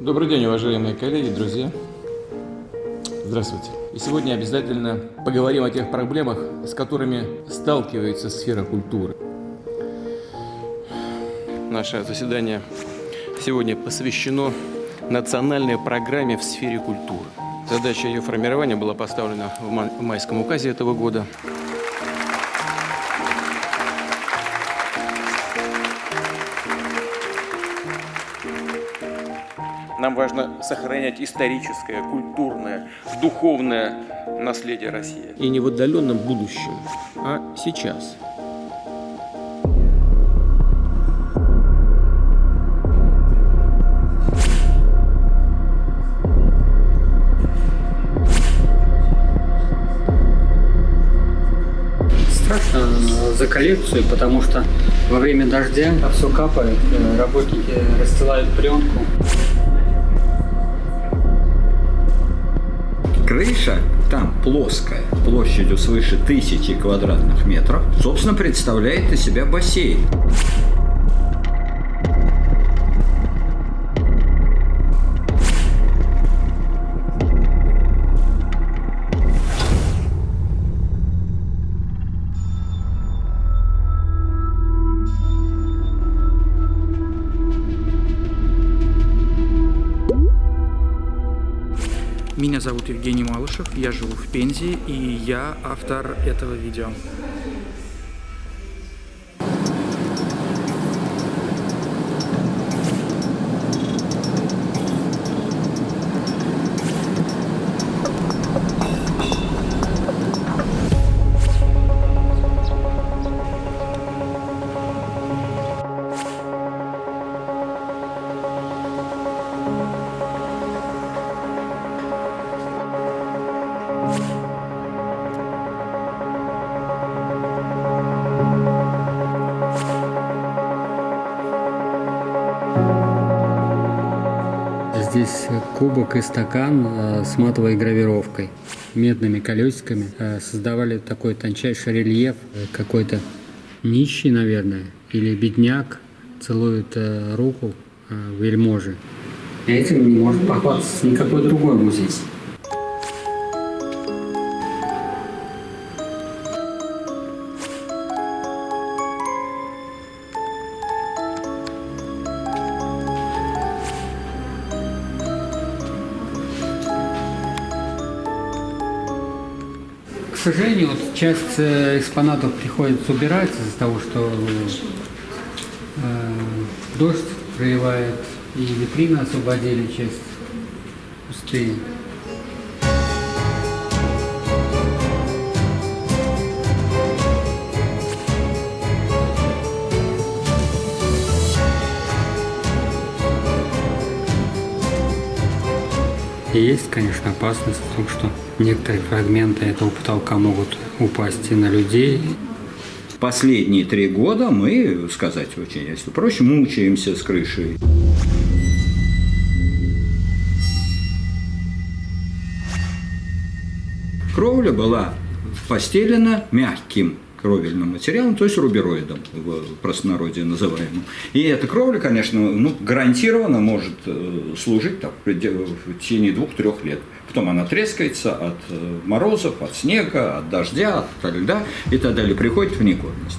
Добрый день, уважаемые коллеги, друзья. Здравствуйте. И сегодня обязательно поговорим о тех проблемах, с которыми сталкивается сфера культуры. Наше заседание сегодня посвящено национальной программе в сфере культуры. Задача ее формирования была поставлена в майском указе этого года. Нам важно сохранять историческое, культурное, духовное наследие России. И не в отдаленном будущем, а сейчас. Страшно за коллекцию, потому что во время дождя все капает, э, работники расстилают пленку. Крыша там плоская, площадью свыше тысячи квадратных метров, собственно, представляет из себя бассейн. Меня зовут Евгений Малышев, я живу в Пензе и я автор этого видео. Здесь кубок и стакан э, с матовой гравировкой, медными колесиками. Э, создавали такой тончайший рельеф. Э, какой-то нищий, наверное, или бедняк целует руку вельможи. Этим не может похвастаться никакой другой музей. Сожалению, вот часть э, экспонатов приходится убирать из-за того, что э, дождь проливает, и витрины освободили часть пустые. И есть, конечно, опасность в том, что некоторые фрагменты этого потолка могут упасть и на людей. Последние три года мы, сказать очень, если проще, мучаемся с крышей. Кровля была постелена мягким кровельным материалом, то есть рубероидом в простонародье называемым. И эта кровля, конечно, ну, гарантированно может э, служить так, в течение двух-трех лет. Потом она трескается от э, морозов, от снега, от дождя, от льда и так далее, приходит в негодность.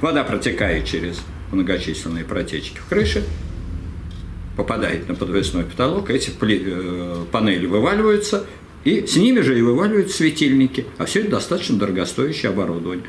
Вода протекает через многочисленные протечки в крыше, попадает на подвесной потолок, эти э, панели вываливаются, и с ними же и вываливают светильники. А все это достаточно дорогостоящее оборудование.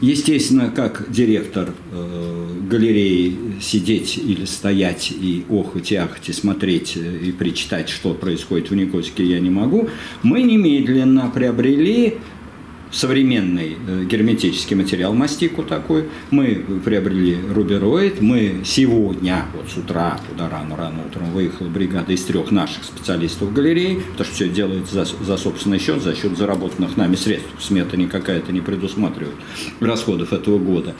Естественно, как директор э, галереи сидеть или стоять и охоть и ахать и смотреть э, и причитать, что происходит в Никольске, я не могу. Мы немедленно приобрели современный э, герметический материал мастику такой. Мы приобрели рубероид. Мы сегодня, вот с утра, туда рано-рано утром выехала бригада из трех наших специалистов в галерее, потому что все делается за, за собственный счет, за счет заработанных нами средств. Смета никакая-то не предусматривает расходов этого года.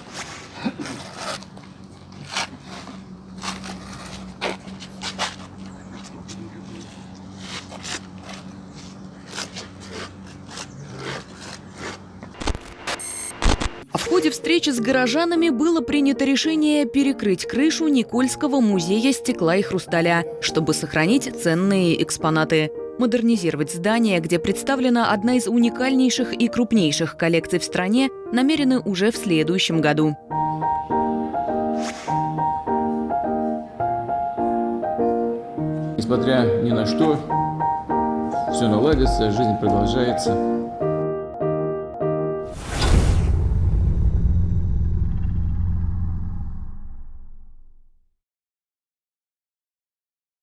Ходе встречи с горожанами было принято решение перекрыть крышу Никольского музея стекла и хрусталя, чтобы сохранить ценные экспонаты. Модернизировать здание, где представлена одна из уникальнейших и крупнейших коллекций в стране, намерены уже в следующем году. Несмотря ни на что, все наладится, жизнь продолжается.